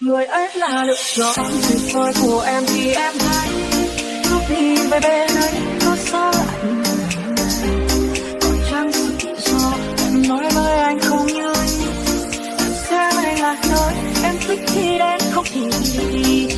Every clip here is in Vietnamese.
Người ấy là lựa chọn. Tuyệt vời của em thì em thấy Lúc đi về bên ấy, có xa lạnh Có chăng sự do, em nói với anh không như anh. Sẽ anh là nơi em thích khi đến không thì đi.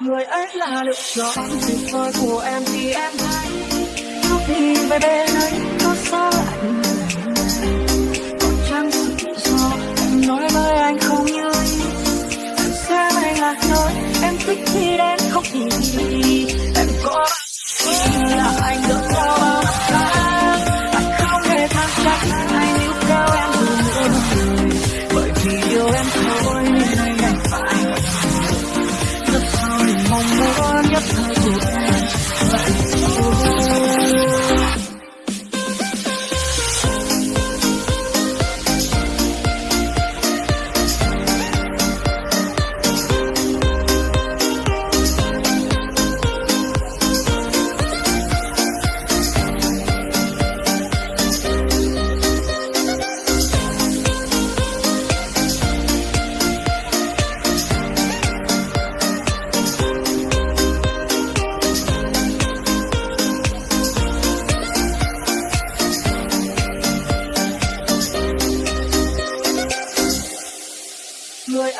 Người ấy là lựa chọn. Tuyệt vời của em thì em thấy Lúc đi về bên ấy, có xa lạnh. Có trang sự do. Em nói với anh không như anh xem anh là nơi em thích khi đến không thì on your.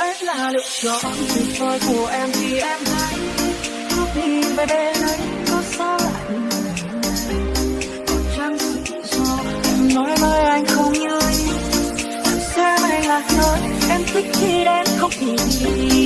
Người là lựa chọn. Tuyệt vời của em thì em hãy Lúc đi về bên ấy có xa lạnh Có chăng sự do. Em nói với anh không như Em sẽ này là nơi em thích khi đến không thì đi